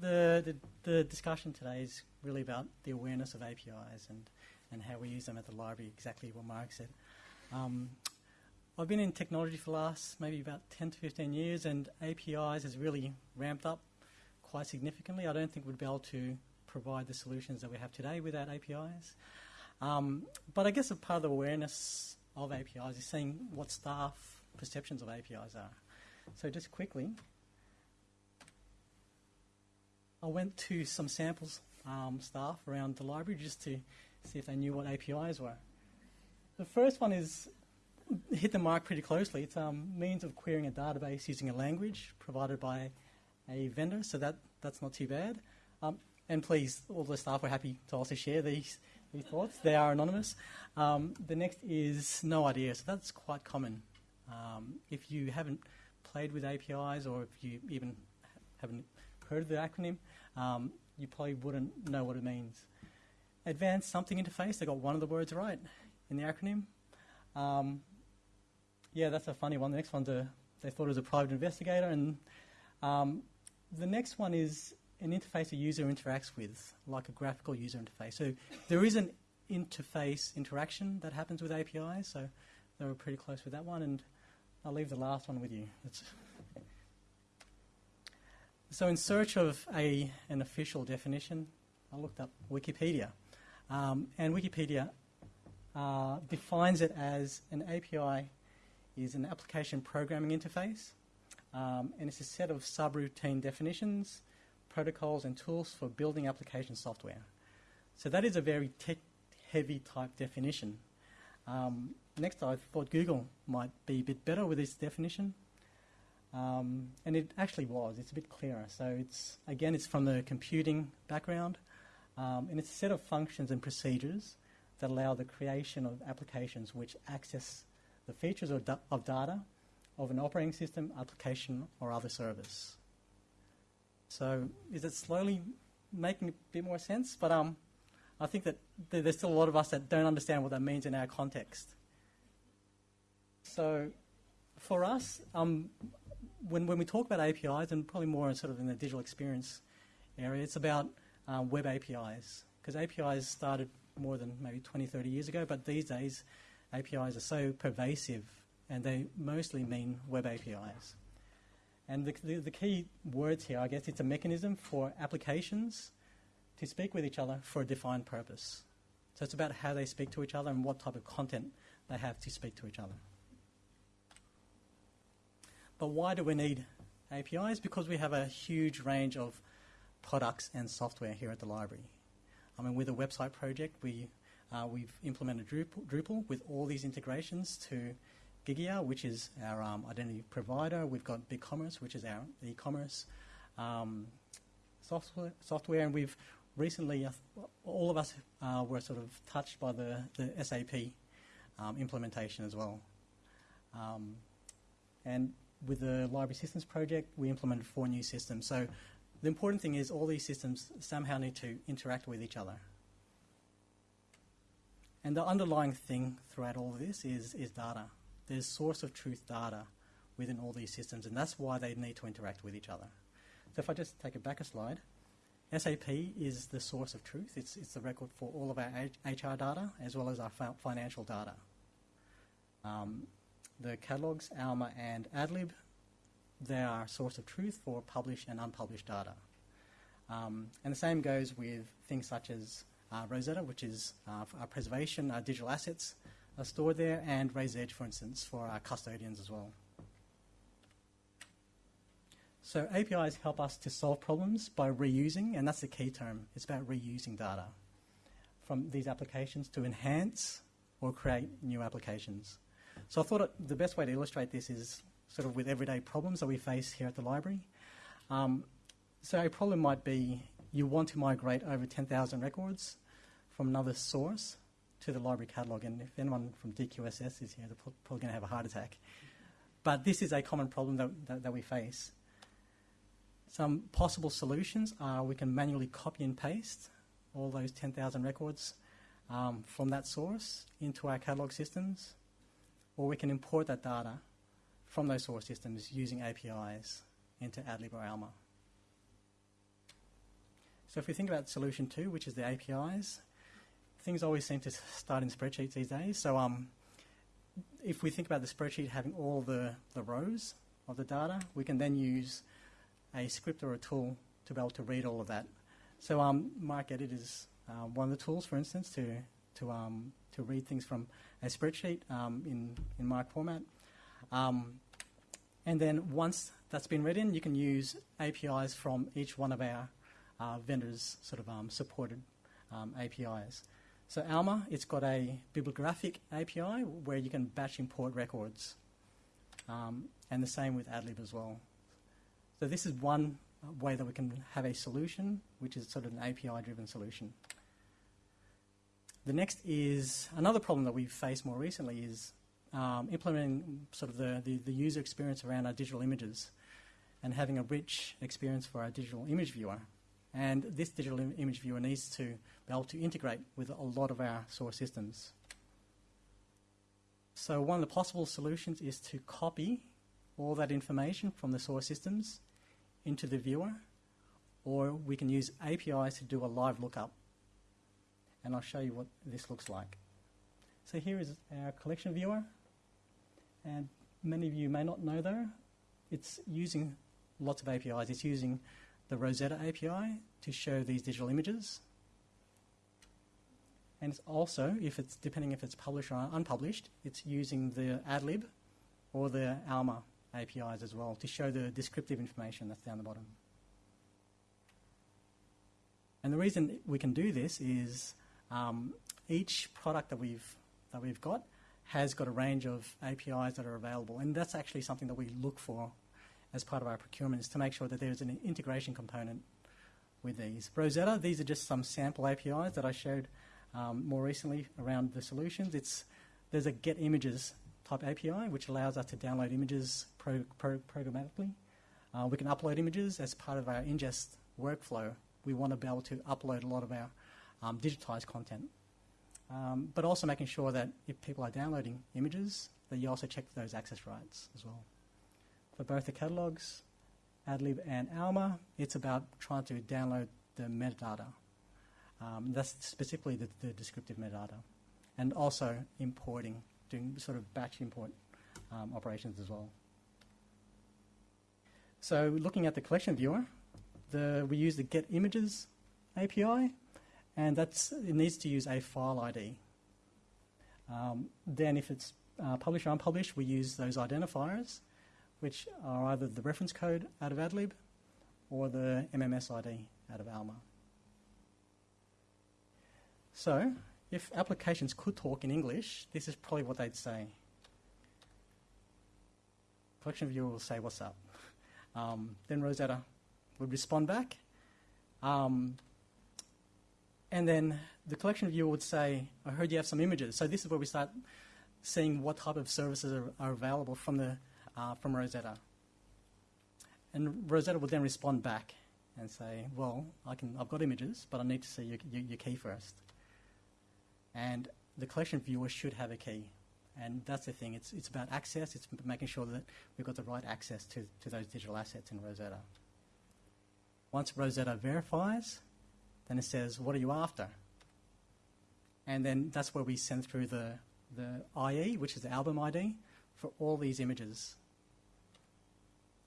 the, the, the discussion today is really about the awareness of APIs and, and how we use them at the library, exactly what Mark said. Um, I've been in technology for the last maybe about 10 to 15 years, and APIs has really ramped up quite significantly. I don't think we'd be able to provide the solutions that we have today without APIs. Um, but I guess a part of the awareness of APIs is seeing what staff perceptions of APIs are. So just quickly, I went to some samples um, staff around the library just to see if they knew what APIs were. The first one is hit the mark pretty closely. It's a um, means of querying a database using a language provided by a vendor, so that, that's not too bad. Um, and please, all the staff were happy to also share these, these thoughts. They are anonymous. Um, the next is no idea, so that's quite common. Um, if you haven't played with APIs or if you even haven't heard of the acronym, um, you probably wouldn't know what it means. Advanced Something Interface, they got one of the words right in the acronym. Um, yeah, that's a funny one. The next one's a, they thought it was a private investigator. And um, the next one is an interface a user interacts with, like a graphical user interface. So there is an interface interaction that happens with APIs, so they were pretty close with that one. And I'll leave the last one with you. So in search of a, an official definition, I looked up Wikipedia. Um, and Wikipedia uh, defines it as an API is an application programming interface, um, and it's a set of subroutine definitions, protocols, and tools for building application software. So that is a very tech-heavy type definition. Um, next, I thought Google might be a bit better with this definition. Um, and it actually was. It's a bit clearer. So it's again, it's from the computing background, um, and it's a set of functions and procedures that allow the creation of applications which access the features of, da of data of an operating system, application, or other service. So is it slowly making a bit more sense? But um, I think that th there's still a lot of us that don't understand what that means in our context. So for us, um, when, when we talk about APIs, and probably more sort of in the digital experience area, it's about um, web APIs. Because APIs started more than maybe 20, 30 years ago, but these days APIs are so pervasive and they mostly mean web APIs. And the, the, the, key words here, I guess, it's a mechanism for applications to speak with each other for a defined purpose. So it's about how they speak to each other and what type of content they have to speak to each other. But why do we need APIs? Because we have a huge range of products and software here at the library. I mean, with a website project, we, uh, we've implemented Drupal, Drupal, with all these integrations to Gigya, which is our um, identity provider. We've got BigCommerce, which is our e-commerce um, software, software, and we've recently, uh, all of us uh, were sort of touched by the, the SAP um, implementation as well. Um, and with the library systems project, we implemented four new systems. So the important thing is all these systems somehow need to interact with each other. And the underlying thing throughout all of this is, is data. There's source of truth data within all these systems, and that's why they need to interact with each other. So if I just take it back a slide, SAP is the source of truth. It's, it's the record for all of our HR data as well as our financial data. Um, the catalogs, Alma and AdLib, they are a source of truth for published and unpublished data. Um, and the same goes with things such as uh, Rosetta, which is uh, our preservation, our digital assets are stored there, and Raiser's Edge, for instance, for our custodians as well. So APIs help us to solve problems by reusing, and that's the key term. It's about reusing data from these applications to enhance or create new applications. So I thought it, the best way to illustrate this is sort of with everyday problems that we face here at the library. Um, so a problem might be you want to migrate over 10,000 records from another source to the library catalogue. And if anyone from DQSS is here, they're probably going to have a heart attack. But this is a common problem that, that, that we face. Some possible solutions are we can manually copy and paste all those 10,000 records um, from that source into our catalogue systems, or we can import that data from those source systems using APIs into AdLib or Alma. So if we think about solution two, which is the APIs, things always seem to start in spreadsheets these days. So um, if we think about the spreadsheet having all the, the rows of the data, we can then use a script or a tool to be able to read all of that. So um, MarcEdit is uh, one of the tools, for instance, to, to, um, to read things from a spreadsheet um, in, in MARC format. Um, and then once that's been written, you can use APIs from each one of our uh, vendors' sort of um, supported APIs. So Alma, it's got a bibliographic API where you can batch import records, um, and the same with AdLib as well. So this is one way that we can have a solution, which is sort of an API-driven solution. The next is another problem that we've faced more recently is um, implementing sort of the, the, the, user experience around our digital images and having a rich experience for our digital image viewer. And this digital Im image viewer needs to be able to integrate with a lot of our source systems. So one of the possible solutions is to copy all that information from the source systems into the viewer, or we can use APIs to do a live lookup. And I'll show you what this looks like. So here is our collection viewer, and many of you may not know though, it's using lots of APIs. It's using the Rosetta API to show these digital images. And it's also, if it's depending if it's published or unpublished, it's using the AdLib or the Alma APIs as well to show the descriptive information that's down the bottom. And the reason we can do this is um, each product that we've that we've got has got a range of APIs that are available, and that's actually something that we look for as part of our procurement is to make sure that there's an integration component with these. Rosetta, these are just some sample APIs that I showed um, more recently around the solutions. It's, there's a get images type API which allows us to download images pro, pro, programmatically. Uh, we can upload images as part of our ingest workflow. We want to be able to upload a lot of our um, digitized content. Um, but also making sure that if people are downloading images, that you also check those access rights as well for both the catalogs, AdLib and Alma, it's about trying to download the metadata. Um, that's specifically the, the, descriptive metadata. And also importing, doing sort of batch import um, operations as well. So looking at the collection viewer, the, we use the get images API, and that's, it needs to use a file ID. Um, then if it's uh, published or unpublished, we use those identifiers which are either the reference code out of AdLib or the MMS ID out of Alma. So, if applications could talk in English, this is probably what they'd say. Collection viewer will say, what's up? Um, then Rosetta would respond back. Um, and then the collection viewer would say, I heard you have some images. So this is where we start seeing what type of services are, are available from the uh, from Rosetta. And Rosetta will then respond back and say, well, I can, I've got images, but I need to see your, your, your key first. And the collection viewer should have a key. And that's the thing, it's, it's about access, it's making sure that we've got the right access to, to those digital assets in Rosetta. Once Rosetta verifies, then it says, what are you after? And then that's where we send through the, the IE, which is the album ID, for all these images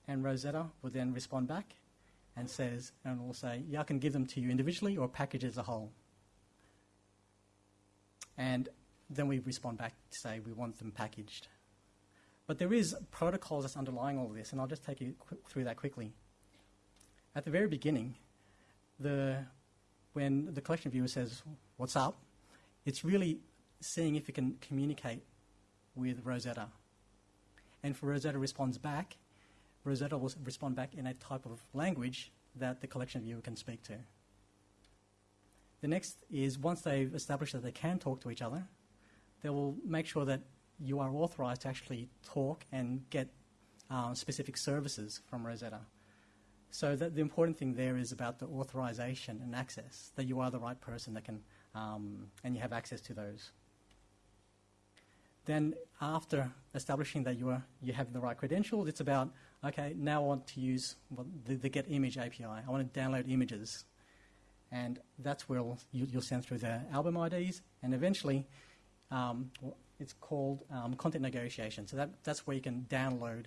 and Rosetta will then respond back and says, and will say, yeah, I can give them to you individually or package as a whole. And then we respond back to say we want them packaged. But there is protocols that's underlying all this, and I'll just take you through that quickly. At the very beginning, the, when the collection viewer says, what's up, it's really seeing if it can communicate with Rosetta. And for Rosetta responds back, Rosetta will respond back in a type of language that the collection viewer can speak to. The next is once they've established that they can talk to each other, they will make sure that you are authorized to actually talk and get um, specific services from Rosetta. So the important thing there is about the authorization and access, that you are the right person that can, um, and you have access to those. Then after establishing that you, are, you have the right credentials, it's about okay, now I want to use the, the, Get Image API. I want to download images. and that's where you, will send through the album IDs, and eventually um, it's called um, content negotiation. So that, that's where you can download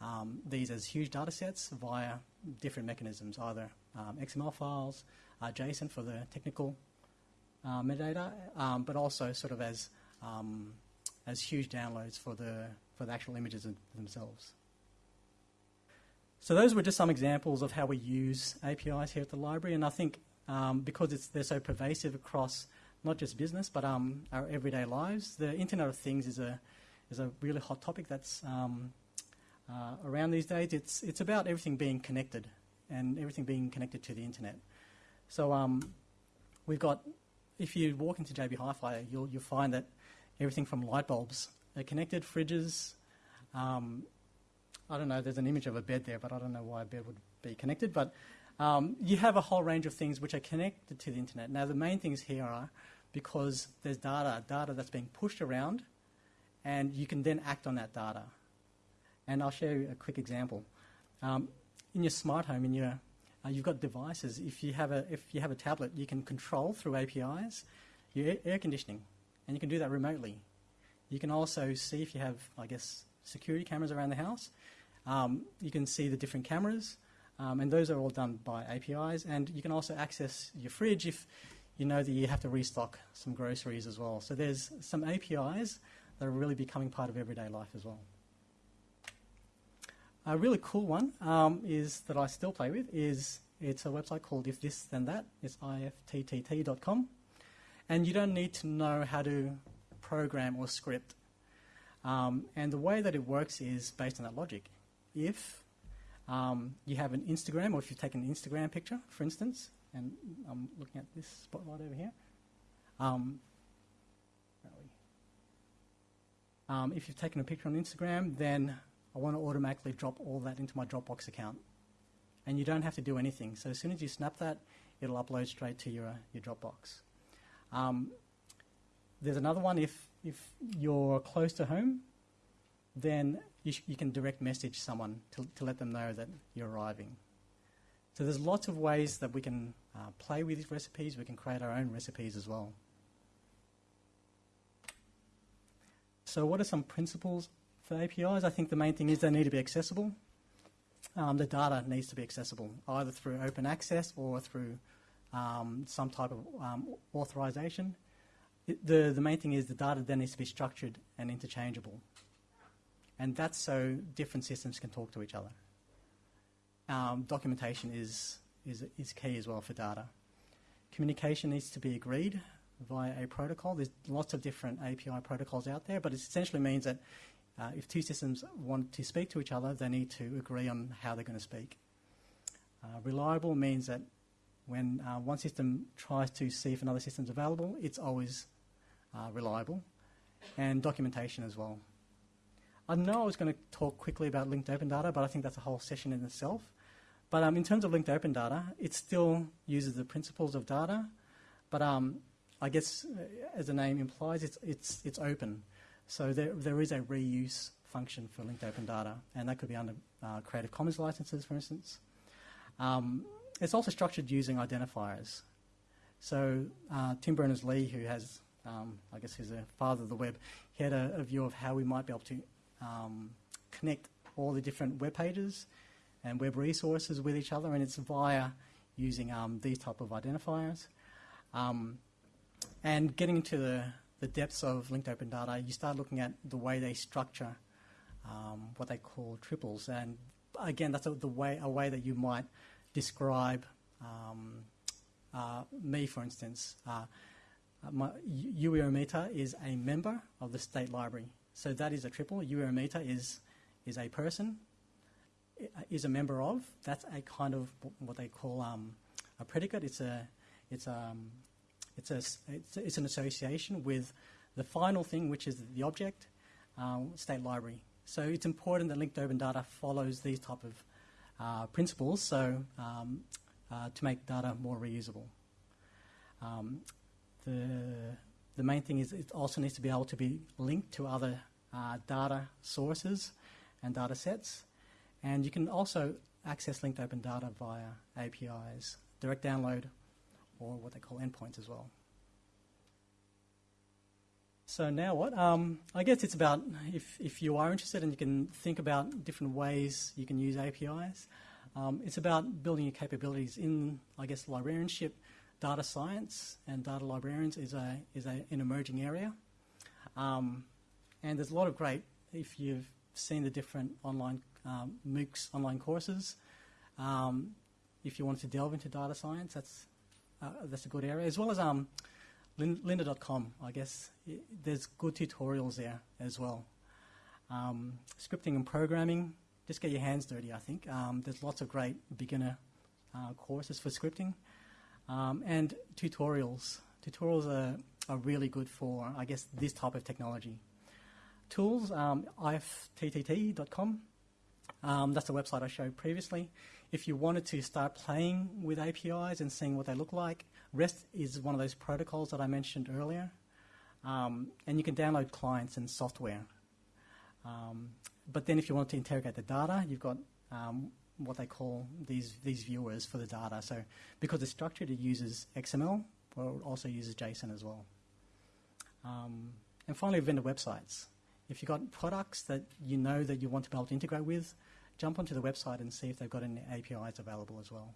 um, these as huge data sets via different mechanisms, either um, XML files, uh, JSON for the technical uh, metadata, um, but also sort of as um, as huge downloads for the for the actual images themselves. So those were just some examples of how we use APIs here at the library, and I think um, because they're so pervasive across not just business but um, our everyday lives, the Internet of Things is a is a really hot topic that's uh, around these days. It's it's about everything being connected and everything being connected to the internet. So um, we've got if you walk into JB Hi-Fi, you'll you'll find that everything from light bulbs are connected, fridges. Um, I don't know. There's an image of a bed there, but I don't know why a bed would be connected. But um, you have a whole range of things which are connected to the internet. Now the main things here are because there's data, data that's being pushed around, and you can then act on that data. And I'll show you a quick example. Um, in your smart home, in your uh, you've got devices. If you have a if you have a tablet, you can control through APIs your air conditioning, and you can do that remotely. You can also see if you have, I guess, security cameras around the house. Um, you can see the different cameras, um, and those are all done by APIs. And you can also access your fridge if you know that you have to restock some groceries as well. So there's some APIs that are really becoming part of everyday life as well. A really cool one um, is that I still play with is it's a website called If This Then That. It's ifttt.com, and you don't need to know how to program or script. Um, and the way that it works is based on that logic. If um, you have an Instagram, or if you take an Instagram picture, for instance, and I'm looking at this spotlight over here. Um, um, if you've taken a picture on Instagram, then I want to automatically drop all that into my Dropbox account. And you don't have to do anything. So as soon as you snap that, it'll upload straight to your, your Dropbox. Um, there's another one if, if you're close to home, then you, you can direct message someone to, to let them know that you're arriving. So there's lots of ways that we can uh, play with these recipes. We can create our own recipes as well. So what are some principles for APIs, I think the main thing is they need to be accessible. Um, the data needs to be accessible, either through open access or through um, some type of um, authorization. It, the, the main thing is the data then needs to be structured and interchangeable. And that's so different systems can talk to each other. Um, documentation is, is, is key as well for data. Communication needs to be agreed via a protocol. There's lots of different API protocols out there, but it essentially means that uh, if two systems want to speak to each other, they need to agree on how they're going to speak. Uh, reliable means that when uh, one system tries to see if another system's available, it's always uh, reliable. And documentation as well. I know I was going to talk quickly about linked open data, but I think that's a whole session in itself. But um, in terms of linked open data, it still uses the principles of data, but um, I guess, uh, as the name implies, it's, it's, it's open. So there, there is a reuse function for linked open data, and that could be under uh, Creative Commons licenses, for instance. Um, it's also structured using identifiers. So uh, Tim Berners-Lee, who has, um, I guess, he's a father of the web, he had a, a view of how we might be able to um, connect all the different web pages and web resources with each other, and it's via using um, these type of identifiers. Um, and getting into the the depths of linked open data, you start looking at the way they structure um, what they call triples. And again, that's a, the way, a way that you might describe um, uh, me, for instance. Uh, my is a member of the state library. So that is a triple. Meter is, is a person, is a member of. That's a kind of what they call um, a predicate. It's a, it's um, it's, a, it's, it's, an association with the final thing, which is the object, uh, state library. So it's important that linked open data follows these type of uh, principles so um, uh, to make data more reusable. Um, the, the main thing is it also needs to be able to be linked to other uh, data sources and data sets. And you can also access linked open data via APIs, direct download, or what they call endpoints as well. So now what? Um, I guess it's about if, if you are interested and you can think about different ways you can use APIs. Um, it's about building your capabilities in, I guess, librarianship, data science, and data librarians is a is a, an emerging area. Um, and there's a lot of great. If you've seen the different online um, MOOCs, online courses, um, if you want to delve into data science, that's that's a good area, as well as um, lynda.com, I guess. There's good tutorials there as well. Um, scripting and programming, just get your hands dirty, I think. Um, there's lots of great beginner uh, courses for scripting. Um, and tutorials. Tutorials are, are really good for, I guess, this type of technology. Tools, um, ifttt.com. Um, that's the website I showed previously. If you wanted to start playing with APIs and seeing what they look like, REST is one of those protocols that I mentioned earlier. Um, and you can download clients and software. Um, but then if you want to interrogate the data, you've got um, what they call these, these viewers for the data. So because it's structured, it uses XML, but it also uses JSON as well. Um, and finally, vendor websites. If you've got products that you know that you want to be able to integrate with, jump onto the website and see if they've got any APIs available as well.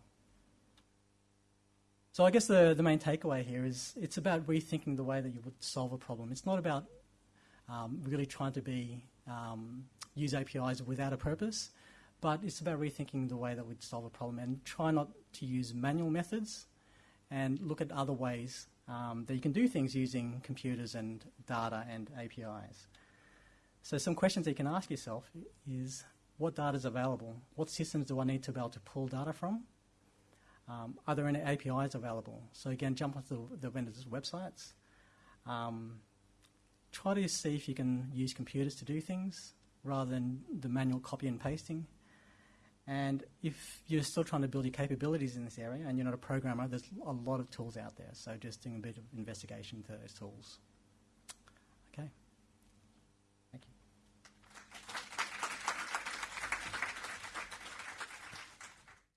So I guess the, the main takeaway here is it's about rethinking the way that you would solve a problem. It's not about um, really trying to be um, use APIs without a purpose, but it's about rethinking the way that we'd solve a problem and try not to use manual methods and look at other ways um, that you can do things using computers and data and APIs. So some questions that you can ask yourself is what data is available? What systems do I need to be able to pull data from? Um, are there any APIs available? So again, jump onto the, the vendors' websites. Um, try to see if you can use computers to do things rather than the manual copy and pasting. And if you're still trying to build your capabilities in this area and you're not a programmer, there's a lot of tools out there. So just doing a bit of investigation to those tools.